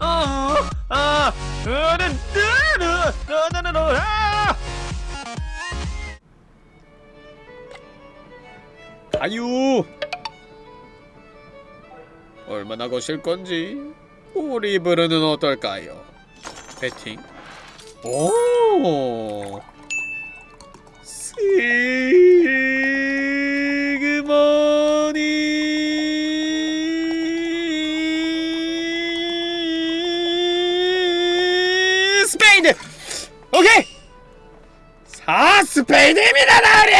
아, 아, 아! 가유 얼마나 거실 건지 우리 부르는 어떨까요? 배팅 오스 스페이드입니다 나으리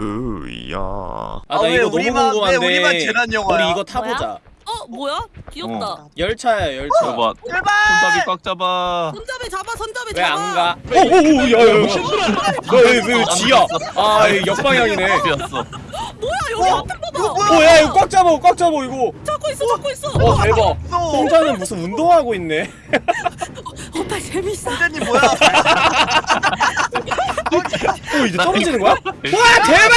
으야. 아, 아, 나 이거 너무 우리만- 궁금한데 왜 우리만 재난 영화야? 우리 이거 타보자 어 뭐야? 귀엽다. 열차야 열차 봐봐. 제발! 손잡이 꽉 잡아. 손잡이 잡아, 손잡이 왜 잡아. 안 가? 오오오 야야 너왜 지야 아 이거 역방향이네. 뭐야 여기 어? 앞에 봐봐. 이거 뭐야? 오야 이거 꽉 잡아 꽉 잡아 이거 잡고 있어, 잡고 있어. 어 대박 너 홍자는 무슨 운동하고 있네 오빠 재밌어. 선생님 뭐야? 오 이제 떨어지는 거야? 와 대박!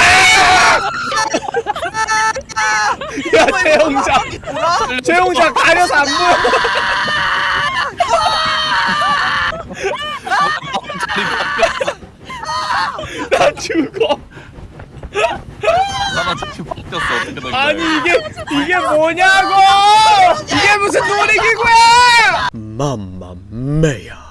야 최홍자. 최홍자 가려서 안 보여. 나 죽어. 나만 바뀌었어. 아니 이게 이게 뭐냐고! 이게 무슨 놀이기구야! 맘마메야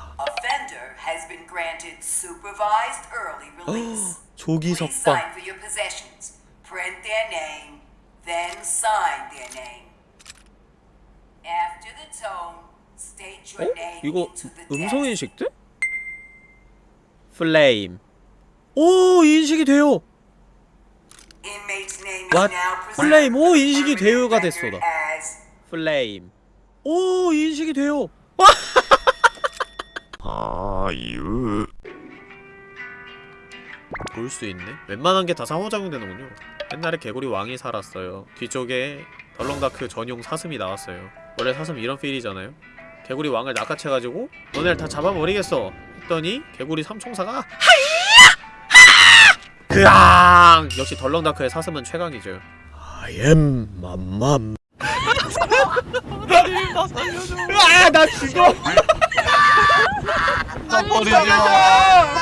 supervised early release. 조기 석방 sign for your possessions. Print their name, then sign their name. After the tone, state 어? your name 이거 음성 desk. 인식 돼? 플레임 오 인식이 돼요 Inmate's name What? is now presented 플레임 오 인식이 돼요가 됐어 나 플레임 오 인식이 돼요 아유. 볼 수 있네? 웬만한 게 다 상호작용되는군요. 옛날에 개구리 왕이 살았어요. 뒤쪽에 덜렁다크 전용 사슴이 나왔어요. 원래 사슴 이런 필이잖아요. 개구리 왕을 낚아채가지고 너네를 다 잡아버리겠어. 했더니 개구리 삼총사가 하이야! 그앙! 역시 덜렁다크의 사슴은 최강이죠. I am 맘맘 아나 죽어. 나 버리지 마.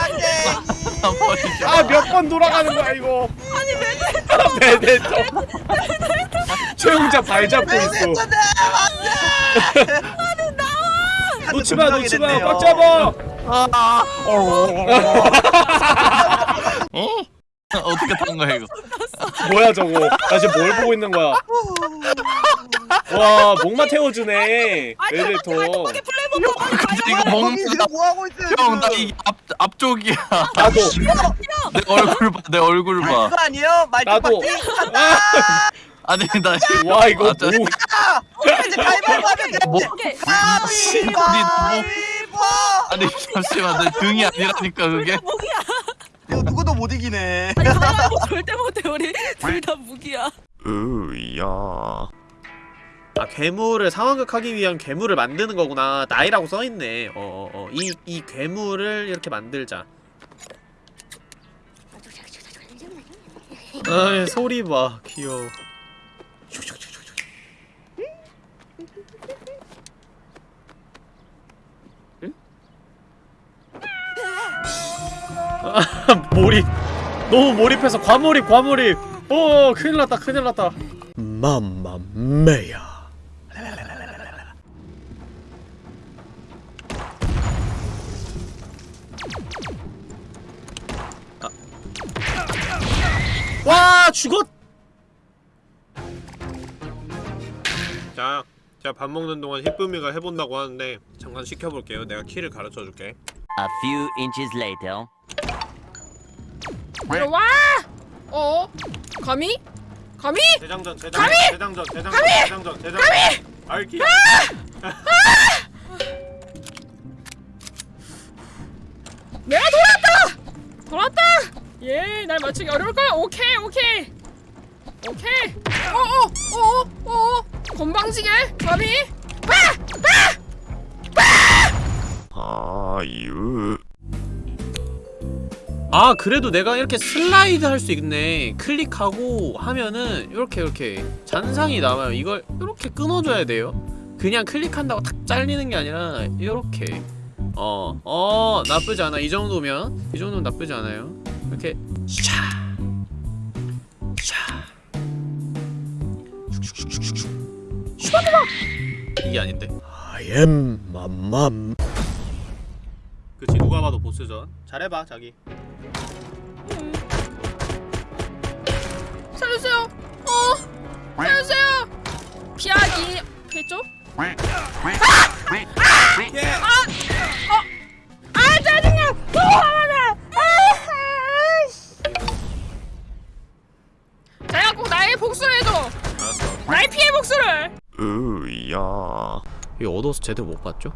마. 아몇 번 돌아가는 거야 이거? 아니 메데토 메데토 최용자 발 잡고 있어? 놓지 마 놓지 마 꽉 잡아! 어? 어떻게 탄 거야 이거? 뭐야 저거? 나 지금 뭘 보고 있는 거야 와 목마 태워주네 근데 이거 먹는 지금 뭐 하고 있어요? 형, 나 지금? 이앞 앞쪽이야. 나도 내 얼굴 봐, 내 얼굴 봐. 그거 아니에요? 나도 말뚝박기 아니 나 지금 와 이거 아, 저- 뭐 이제 가위바위보 하면 돼 뭐? 오케이. 가위바위보 아니 잠시만 내 등이 아니라니까 그게. 이거 누구도 못 이기네 아니 가위바위보 절대 못해 우리 둘 다 무기야. 으야. 아 괴물을 상황극하기 위한 괴물을 만드는 거구나. 나이라고 써있네. 어어어. 이, 이 괴물을 이렇게 만들자. 아 소리 봐. 귀여워. 응? 아, 몰입. 너무 몰입해서 과몰입 과몰입. 어 큰일났다 큰일났다. 맘마메야 죽었 자 제가 밥 먹는 동안 희쁨이가 해본다고 하는데 잠깐 시켜볼게요 내가 키를 가르쳐줄게 A few inches later. 들어와! 어? 감히? 감히? 대장전 대장전 대장전 대장전 대장전 대장전 알기 내가 돌아왔다! 돌아왔다! 예, 날 맞추기 어려울 거야. 오케이, 오케이. 오케이. 어어, 어어, 어어. 건방지게. 감히? 아유. 아 그래도 내가 이렇게 슬라이드 할 수 있네 클릭하고 하면은 이렇게 이렇게 잔상이 남아요 이걸 이렇게 끊어줘야 돼요 그냥 클릭한다고 탁 잘리는 게 아니라 이렇게 어, 어 나쁘지 않아 이 정도면 이 정도면 나쁘지 않아요 이렇게 샤 샤. 슈바드바! 이게 아닌데 I am 맘맘 그치 누가 봐도 보스전 잘해봐 자기 살려주세요. 어, 살려주세요. 피하기. 피했죠? 아 이거 얻어서 제대로 못 봤죠?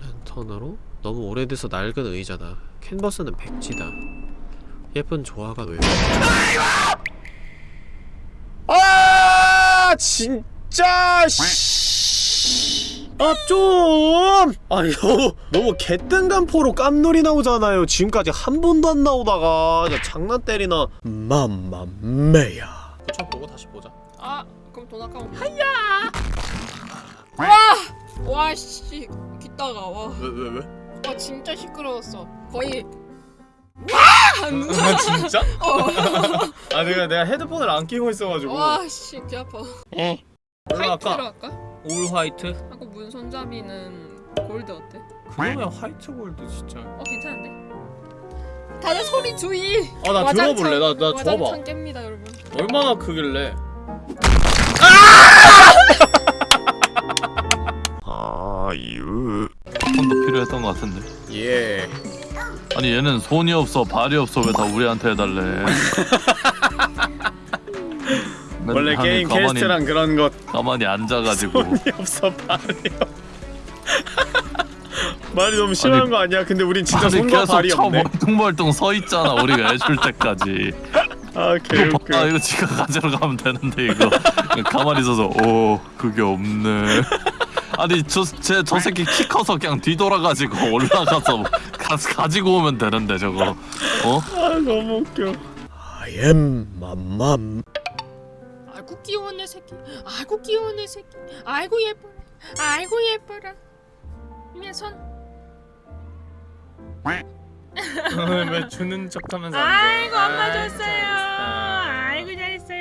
랜턴으로 너무 오래돼서 낡은 의자다 캔버스는 백지다 예쁜 조화가 왜아 진짜 씨. 아 좀! 아니 너무 너무 개뜬간포로 깜놀이 나오잖아요 지금까지 한 번도 안 나오다가 장난 때리나 맘맘매야 그쵸 보고 다시 보자 아 그럼 돈 아까워. 하야. 와. 와 씨. 귓다가 와. 왜 왜 왜? 와 진짜 시끄러웠어. 거의 아 진짜? 어. 아 내가 내가 헤드폰을 안 끼고 있어가지고 와씨 귀 아파. 어 화이트로? 할까? 올 화이트? 하고 문 손잡이는 골드 어때? 그러면 화이트 골드 진짜 어 괜찮은데? 다들 소리 주의. 아나 와장창- 들어볼래 나나 와장창 줘봐 깹니다 여러분. 얼마나 크길래 아유. 손도 필요했던 것 같은데. 예. 아니 얘는 손이 없어 발이 없어. 왜 다 우리한테 해달래? 맨- 원래 게임 가만히, 퀘스트랑 그런 것 가만히 앉아가지고. 손이 없어 발이요 말이 너무 심한 아니, 거 아니야? 근데 우린 진짜 손과 계속 발이 쳐 없네. 멀뚱멀뚱 서 있잖아 우리가 해줄 때까지. 아 개웃겨 봐. 이거 지가 가지러 가면 되는데 이거. 가만히 있어서 오 그게 없네 아니 저쟤저 저 새끼 키 커서 그냥 뒤돌아가지고 올라가서 가, 가지고 오면 되는데 저거 어? 아 너무 웃겨 I am 맘맘 아이고 귀여운 내 새끼. 아이고 귀여운 내 새끼. 아이고 예뻐. 아이고 예뻐라. 이면 손. 왜 주는 척하면서 아이고 엄마 줬어요. 아이고 잘했어요.